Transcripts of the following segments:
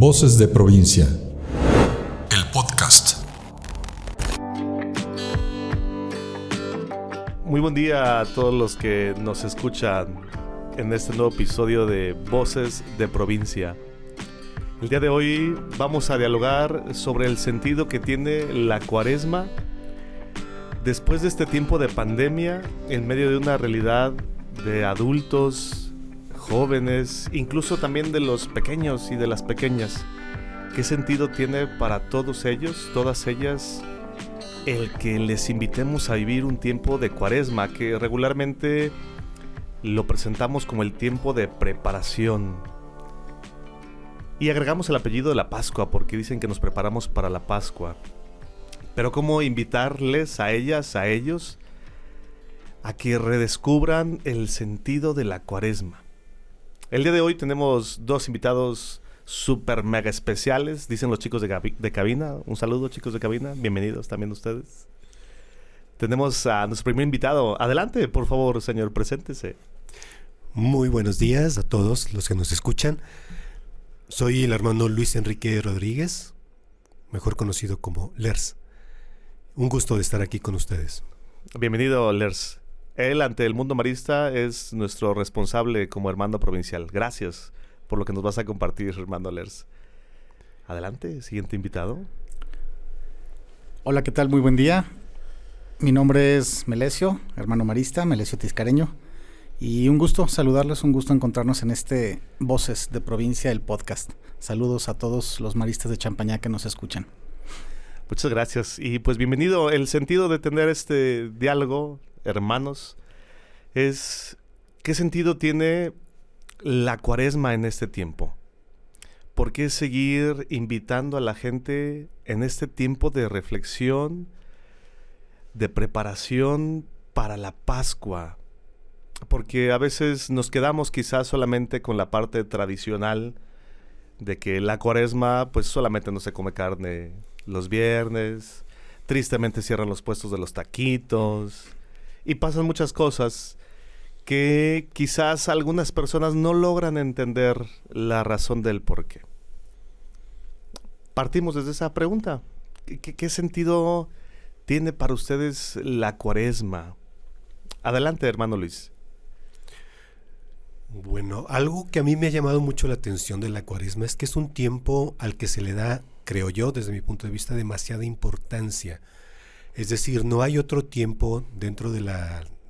Voces de provincia. El podcast. Muy buen día a todos los que nos escuchan en este nuevo episodio de Voces de provincia. El día de hoy vamos a dialogar sobre el sentido que tiene la cuaresma después de este tiempo de pandemia en medio de una realidad de adultos, jóvenes, incluso también de los pequeños y de las pequeñas. ¿Qué sentido tiene para todos ellos, todas ellas, el que les invitemos a vivir un tiempo de cuaresma que regularmente lo presentamos como el tiempo de preparación? Y agregamos el apellido de la Pascua porque dicen que nos preparamos para la Pascua. Pero ¿cómo invitarles a ellas, a ellos, a que redescubran el sentido de la cuaresma? El día de hoy tenemos dos invitados super mega especiales, dicen los chicos de, de, cabina. Un saludo chicos de cabina, bienvenidos también ustedes. Tenemos a nuestro primer invitado. Adelante, por favor, señor, preséntese. Muy buenos días a todos los que nos escuchan. Soy el hermano Luis Enrique Rodríguez, mejor conocido como Lers. Un gusto de estar aquí con ustedes. Bienvenido, Lers. Él ante el mundo marista es nuestro responsable como hermano provincial. Gracias por lo que nos vas a compartir, hermano Lers. Adelante, siguiente invitado. Hola, ¿qué tal? Muy buen día. Mi nombre es Melesio, hermano marista, Melesio Tiscareño. Y un gusto saludarles, un gusto encontrarnos en este Voces de Provincia, el podcast. Saludos a todos los maristas de Champañá que nos escuchan. Muchas gracias. Y pues bienvenido. El sentido de tener este diálogo hermanos, es qué sentido tiene la cuaresma en este tiempo. ¿Por qué seguir invitando a la gente en este tiempo de reflexión, de preparación para la Pascua? Porque a veces nos quedamos quizás solamente con la parte tradicional de que la cuaresma pues solamente no se come carne los viernes, tristemente cierran los puestos de los taquitos, y pasan muchas cosas que quizás algunas personas no logran entender la razón del por qué. Partimos desde esa pregunta. ¿Qué, sentido tiene para ustedes la cuaresma? Adelante, hermano Luis. Bueno, algo que a mí me ha llamado mucho la atención de la cuaresma es que es un tiempo al que se le da, creo yo, desde mi punto de vista, demasiada importancia. Es decir, no hay otro tiempo dentro de,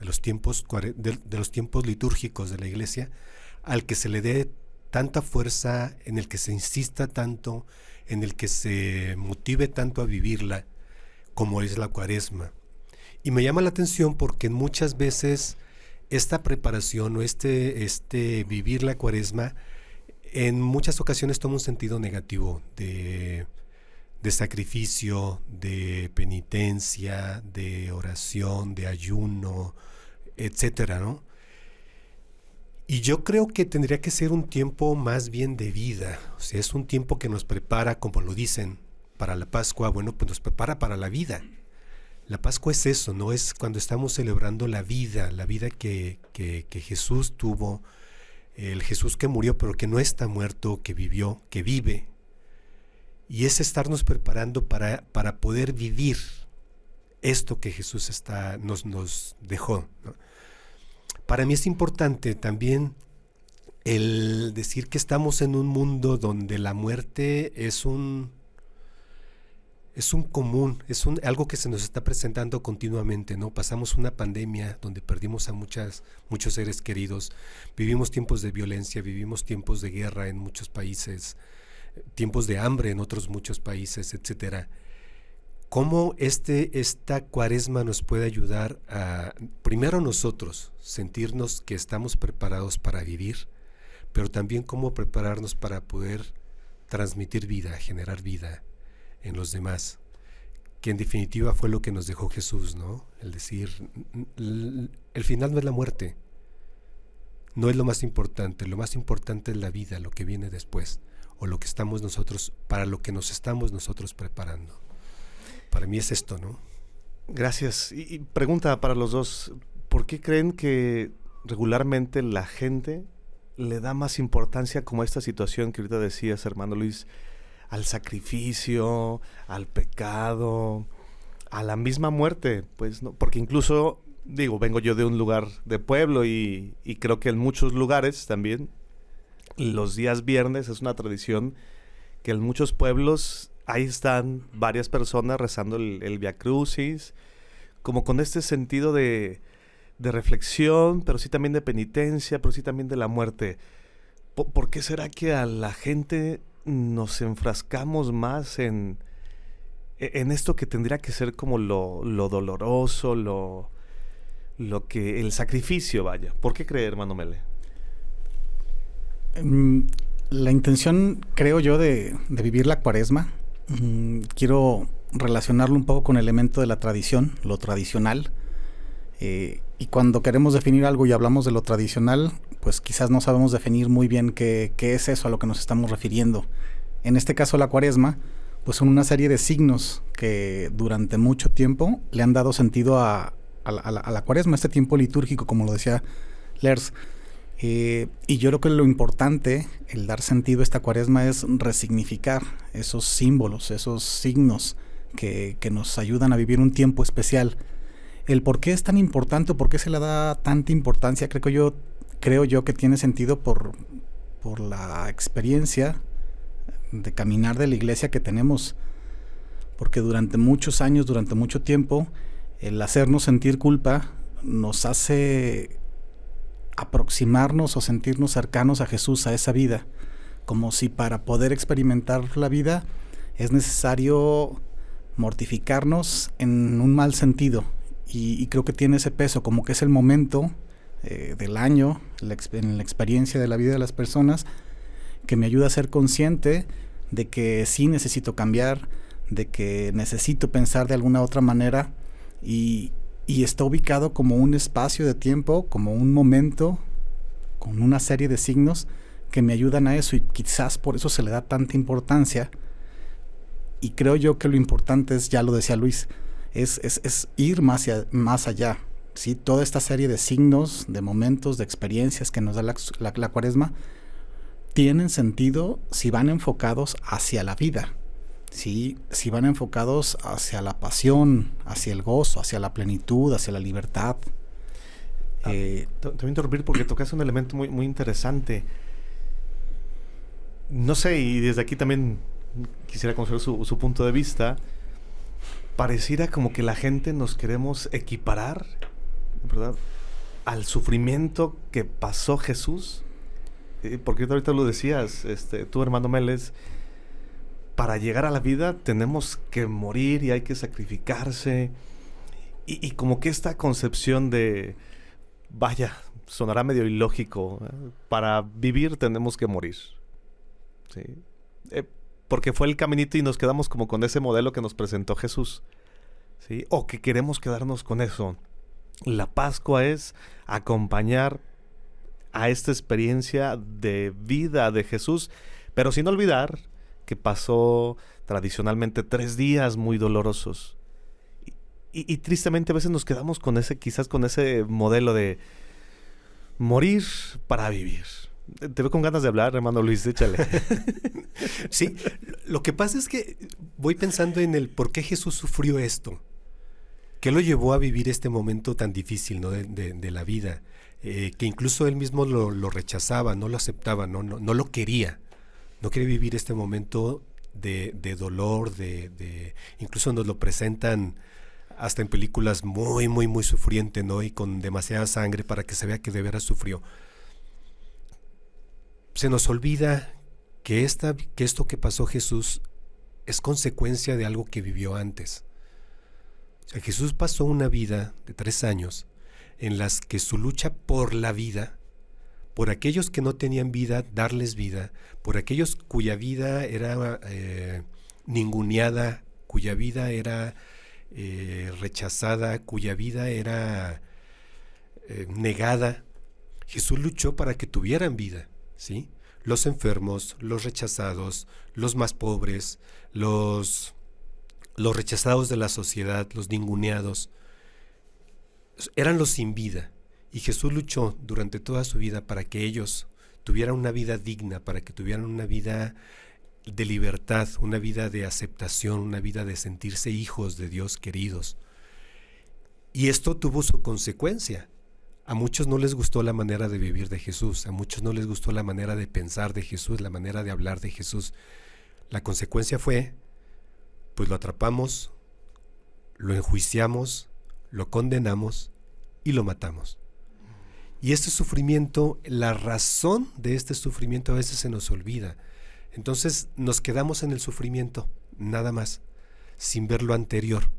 los, tiempos, de, los tiempos litúrgicos de la iglesia al que se le dé tanta fuerza, en el que se insista tanto, en el que se motive tanto a vivirla, como es la cuaresma. Y me llama la atención porque muchas veces esta preparación o este, este vivir la cuaresma en muchas ocasiones toma un sentido negativo de de sacrificio, de penitencia, de oración, de ayuno, etcétera, ¿no? Y yo creo que tendría que ser un tiempo más bien de vida, o sea, es un tiempo que nos prepara, como lo dicen, para la Pascua, bueno, pues nos prepara para la vida. La Pascua es eso, ¿no? Es cuando estamos celebrando la vida, la vida que, que, que Jesús tuvo, el Jesús que murió, pero que no está muerto, que vivió, que vive, y es estarnos preparando para, para poder vivir esto que Jesús nos, nos dejó. Para mí es importante también el decir que estamos en un mundo donde la muerte es un es un común, es un, algo que se nos está presentando continuamente, ¿no? Pasamos una pandemia donde perdimos a muchas, muchos seres queridos, vivimos tiempos de violencia, vivimos tiempos de guerra en muchos países, tiempos de hambre en otros muchos países, etcétera. ¿Cómo este, esta cuaresma nos puede ayudar a, primero nosotros, sentirnos que estamos preparados para vivir, pero también cómo prepararnos para poder transmitir vida, generar vida en los demás? Que en definitiva fue lo que nos dejó Jesús, ¿no? El decir, el final no es la muerte, no es lo más importante, lo más importante es la vida, lo que viene después o lo que estamos nosotros, para lo que nos estamos nosotros preparando. Para mí es esto, ¿no? Gracias. Y, pregunta para los dos, ¿por qué creen que regularmente la gente le da más importancia como esta situación que ahorita decías, hermano Luis, al sacrificio, al pecado, a la misma muerte, pues, ¿no? Porque incluso, digo, vengo yo de un lugar de pueblo y creo que en muchos lugares también, los días viernes es una tradición que en muchos pueblos ahí están varias personas rezando el, el Via Crucis, como con este sentido de, de reflexión, pero sí también de penitencia, pero sí también de la muerte. ¿Por, por qué será que a la gente nos enfrascamos más en, e, en esto que tendría que ser como lo, lo doloroso, lo, lo que. el sacrificio, vaya? ¿Por qué creer, hermano Mele? Mm, la intención, creo yo, de, vivir la cuaresma, mm, quiero relacionarlo un poco con el elemento de la tradición, lo tradicional. Eh, y cuando queremos definir algo y hablamos de lo tradicional, pues quizás no sabemos definir muy bien qué, es eso a lo que nos estamos refiriendo. En este caso, la cuaresma, pues son una serie de signos que durante mucho tiempo le han dado sentido a, la, a cuaresma, este tiempo litúrgico, como lo decía Lers. Eh, y yo creo que lo importante, el dar sentido a esta cuaresma, es resignificar esos símbolos, esos signos que, nos ayudan a vivir un tiempo especial. El por qué es tan importante, por qué se le da tanta importancia, creo yo, creo yo que tiene sentido por, por la experiencia de caminar de la iglesia que tenemos. Porque durante muchos años, durante mucho tiempo, el hacernos sentir culpa nos hace aproximarnos o sentirnos cercanos a Jesús, a esa vida, como si para poder experimentar la vida es necesario mortificarnos en un mal sentido. Y, creo que tiene ese peso, como que es el momento eh, del año, la, en la experiencia de la vida de las personas, que me ayuda a ser consciente de que sí necesito cambiar, de que necesito pensar de alguna otra manera y, y está ubicado como un espacio de tiempo, como un momento, con una serie de signos que me ayudan a eso y quizás por eso se le da tanta importancia. Y creo yo que lo importante es, ya lo decía Luis, es, es, es ir más, allá. ¿sí? Toda esta serie de signos, de momentos, de experiencias que nos da la, la cuaresma, tienen sentido si van enfocados hacia la vida, ¿sí? si van enfocados hacia la pasión, hacia el gozo, hacia la plenitud, hacia la libertad. Ah, eh, te, voy a interrumpir porque tocas un elemento muy, muy interesante. No sé, y desde aquí también quisiera conocer su, su, punto de vista. Pareciera como que la gente nos queremos equiparar, ¿verdad? Al sufrimiento que pasó Jesús. Eh, porque ahorita lo decías, este, tú hermano Meles, para llegar a la vida tenemos que morir y hay que sacrificarse. Y, como que esta concepción de, vaya, sonará medio ilógico, ¿eh? para vivir tenemos que morir. ¿Sí? Eh, porque fue el caminito y nos quedamos como con ese modelo que nos presentó Jesús. ¿Sí? O que queremos quedarnos con eso. La Pascua es acompañar a esta experiencia de vida de Jesús, pero sin olvidar que pasó tradicionalmente tres días muy dolorosos. Y, tristemente a veces nos quedamos con ese, quizás con ese modelo de morir para vivir. Te veo con ganas de hablar, hermano Luis, échale. sí, lo que pasa es que voy pensando en el por qué Jesús sufrió esto. ¿Qué lo llevó a vivir este momento tan difícil ¿no? de la vida? Eh, que incluso él mismo lo, lo, rechazaba, no lo aceptaba, no, no, no lo quería no quiere vivir este momento de, de dolor, de, de, incluso nos lo presentan hasta en películas muy, muy, muy sufriente, ¿no? Y con demasiada sangre para que se vea que de veras sufrió. Se nos olvida que, esta, que esto que pasó Jesús es consecuencia de algo que vivió antes. Jesús pasó una vida de tres años en las que su lucha por la vida por aquellos que no tenían vida, darles vida, por aquellos cuya vida era eh, ninguneada, cuya vida era eh, rechazada, cuya vida era eh, negada. Jesús luchó para que tuvieran vida, ¿sí? Los enfermos, los rechazados, los más pobres, los, los rechazados de la sociedad, los ninguneados, eran los sin vida. Y Jesús luchó durante toda su vida para que ellos tuvieran una vida digna, para que tuvieran una vida de libertad, una vida de aceptación, una vida de sentirse hijos de Dios queridos. Y esto tuvo su consecuencia. A muchos no les gustó la manera de vivir de Jesús, a muchos no les gustó la manera de pensar de Jesús, la manera de hablar de Jesús. La consecuencia fue, pues lo atrapamos, lo enjuiciamos, lo condenamos y lo matamos. Y este sufrimiento, la razón de este sufrimiento a veces se nos olvida. Entonces nos quedamos en el sufrimiento, nada más, sin ver lo anterior.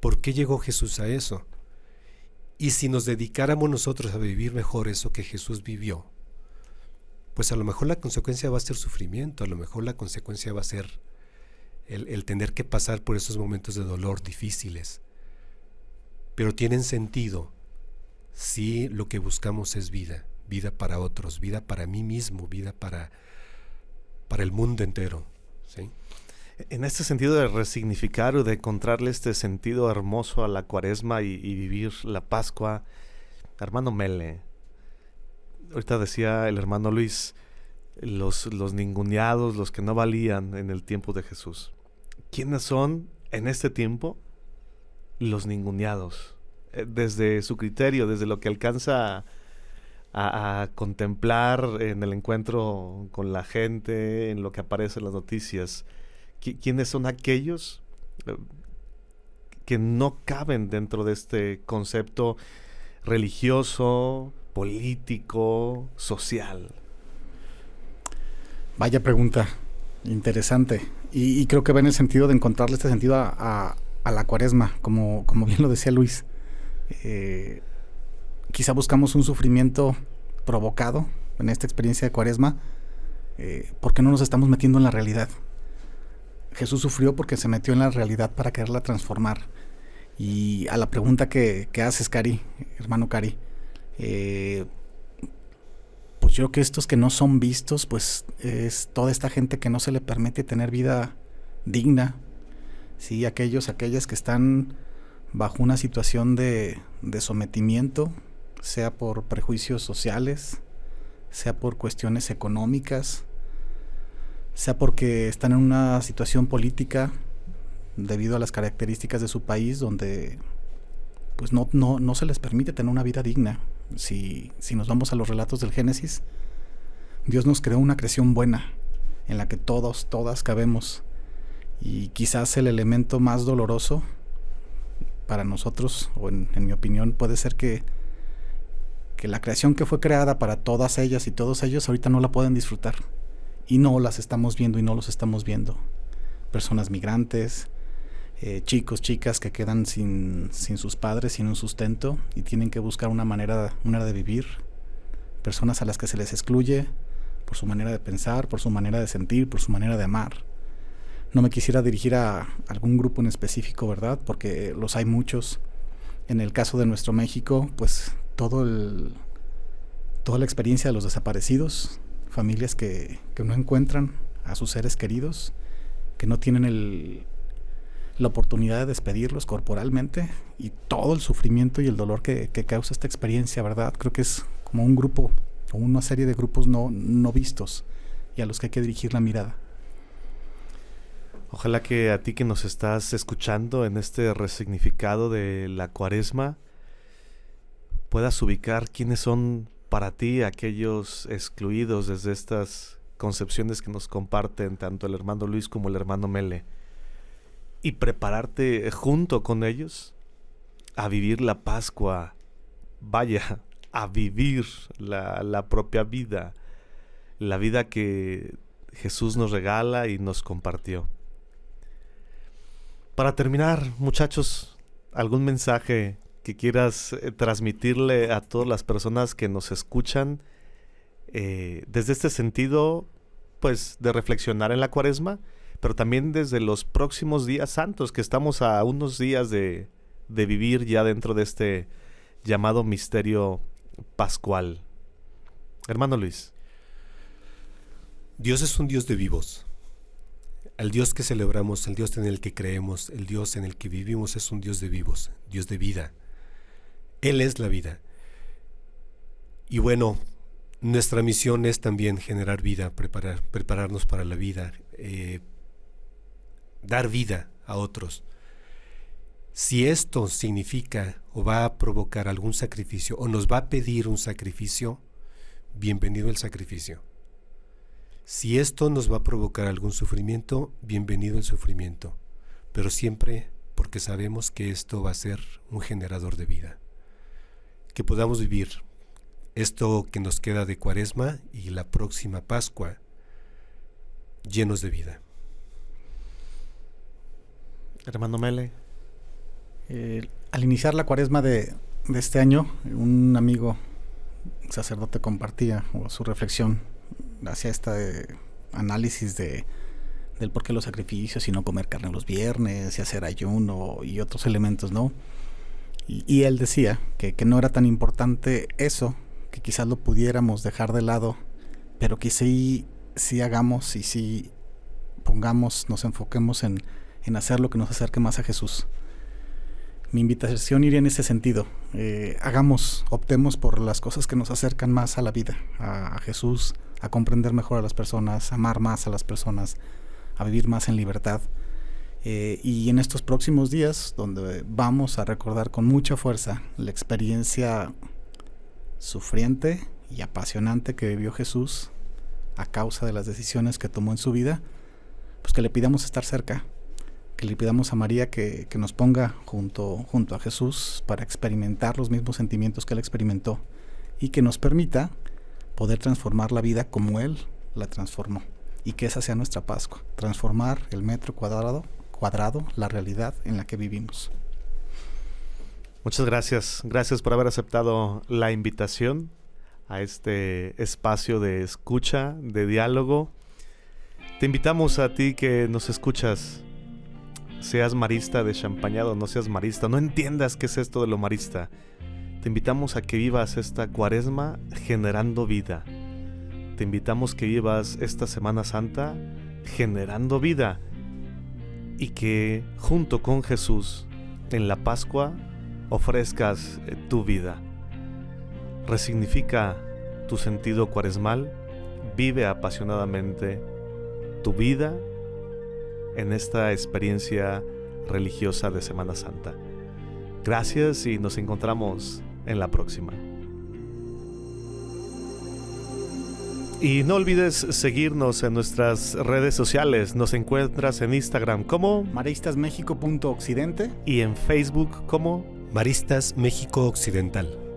¿Por qué llegó Jesús a eso? Y si nos dedicáramos nosotros a vivir mejor eso que Jesús vivió, pues a lo mejor la consecuencia va a ser sufrimiento, a lo mejor la consecuencia va a ser el, tener que pasar por esos momentos de dolor difíciles. Pero tienen sentido si lo que buscamos es vida, vida para otros, vida para mí mismo, vida para, para el mundo entero. ¿sí? En este sentido de resignificar o de encontrarle este sentido hermoso a la cuaresma y, vivir la Pascua, hermano Mele, ahorita decía el hermano Luis, los, los ninguneados, los que no valían en el tiempo de Jesús. ¿Quiénes son en este tiempo los ninguneados? Eh, desde su criterio, desde lo que alcanza a, contemplar en el encuentro con la gente, en lo que aparece en las noticias. ¿Quiénes son aquellos eh, que no caben dentro de este concepto religioso, político, social? Vaya pregunta, interesante. Y, creo que va en el sentido de encontrarle este sentido a, la cuaresma, como, como, bien lo decía Luis. Eh, quizá buscamos un sufrimiento provocado en esta experiencia de cuaresma eh, porque no nos estamos metiendo en la realidad. Jesús sufrió porque se metió en la realidad para quererla transformar. Y a la pregunta que, haces, Cari, hermano Cari, eh, pues yo creo que estos que no son vistos, pues es toda esta gente que no se le permite tener vida digna, ¿sí? aquellos, aquellas que están bajo una situación de, de sometimiento, sea por prejuicios sociales, sea por cuestiones económicas, sea porque están en una situación política debido a las características de su país donde pues no, no, no se les permite tener una vida digna. Si, si nos vamos a los relatos del Génesis, Dios nos creó una creación buena en la que todos, todas cabemos. Y quizás el elemento más doloroso para nosotros, o en, mi opinión, puede ser que, que la creación que fue creada para todas ellas y todos ellos ahorita no la pueden disfrutar y no las estamos viendo y no los estamos viendo. Personas migrantes, eh, chicos, chicas que quedan sin, sin, sus padres, sin un sustento y tienen que buscar una manera, una de vivir. Personas a las que se les excluye por su manera de pensar, por su manera de sentir, por su manera de amar. No me quisiera dirigir a algún grupo en específico, ¿verdad? Porque los hay muchos. En el caso de nuestro México, pues todo el, toda la experiencia de los desaparecidos, familias que, no encuentran a sus seres queridos, que no tienen el, la oportunidad de despedirlos corporalmente y todo el sufrimiento y el dolor que, causa esta experiencia, ¿verdad? Creo que es como un grupo o una serie de grupos no, no vistos y a los que hay que dirigir la mirada. Ojalá que a ti que nos estás escuchando en este resignificado de la cuaresma puedas ubicar quiénes son para ti aquellos excluidos desde estas concepciones que nos comparten tanto el hermano Luis como el hermano Mele y prepararte junto con ellos a vivir la Pascua, vaya, a vivir la, la propia vida, la vida que Jesús nos regala y nos compartió. Para terminar, muchachos, algún mensaje que quieras eh, transmitirle a todas las personas que nos escuchan eh, desde este sentido, pues de reflexionar en la cuaresma, pero también desde los próximos días santos, que estamos a unos días de, de vivir ya dentro de este llamado misterio pascual. Hermano Luis. Dios es un Dios de vivos. El Dios que celebramos, el Dios en el que creemos, el Dios en el que vivimos es un Dios de vivos, Dios de vida. Él es la vida. Y bueno, nuestra misión es también generar vida, preparar, prepararnos para la vida, eh, dar vida a otros. Si esto significa o va a provocar algún sacrificio o nos va a pedir un sacrificio, bienvenido el sacrificio. Si esto nos va a provocar algún sufrimiento, bienvenido el sufrimiento, pero siempre porque sabemos que esto va a ser un generador de vida. Que podamos vivir esto que nos queda de cuaresma y la próxima Pascua llenos de vida. Hermano Mele. Eh, al iniciar la cuaresma de, de, este año, un amigo sacerdote compartía su reflexión hacia este análisis de del por qué los sacrificios y no comer carne los viernes y hacer ayuno y otros elementos, ¿no? Y, y él decía que, que, no era tan importante eso, que quizás lo pudiéramos dejar de lado, pero que sí, sí hagamos y sí pongamos, nos enfoquemos en, en hacer lo que nos acerque más a Jesús. Mi invitación iría en ese sentido. Eh, hagamos, optemos por las cosas que nos acercan más a la vida, a, a, Jesús, a comprender mejor a las personas, amar más a las personas, a vivir más en libertad. Eh, y en estos próximos días, donde vamos a recordar con mucha fuerza la experiencia sufriente y apasionante que vivió Jesús a causa de las decisiones que tomó en su vida, pues que le pidamos estar cerca, que le pidamos a María que, que, nos ponga junto, junto a Jesús para experimentar los mismos sentimientos que él experimentó y que nos permita poder transformar la vida como él la transformó y que esa sea nuestra Pascua, transformar el metro cuadrado, cuadrado, la realidad en la que vivimos. Muchas gracias, gracias por haber aceptado la invitación a este espacio de escucha, de diálogo. Te invitamos a ti que nos escuchas seas marista de champañado, no seas marista, no entiendas qué es esto de lo marista. Te invitamos a que vivas esta cuaresma generando vida. Te invitamos que vivas esta Semana Santa generando vida y que junto con Jesús en la Pascua ofrezcas tu vida. Resignifica tu sentido cuaresmal, vive apasionadamente tu vida en esta experiencia religiosa de Semana Santa. Gracias y nos encontramos en la próxima. Y no olvides seguirnos en nuestras redes sociales. Nos encuentras en Instagram como maristasmexico.occidente y en Facebook como Maristas México Occidental.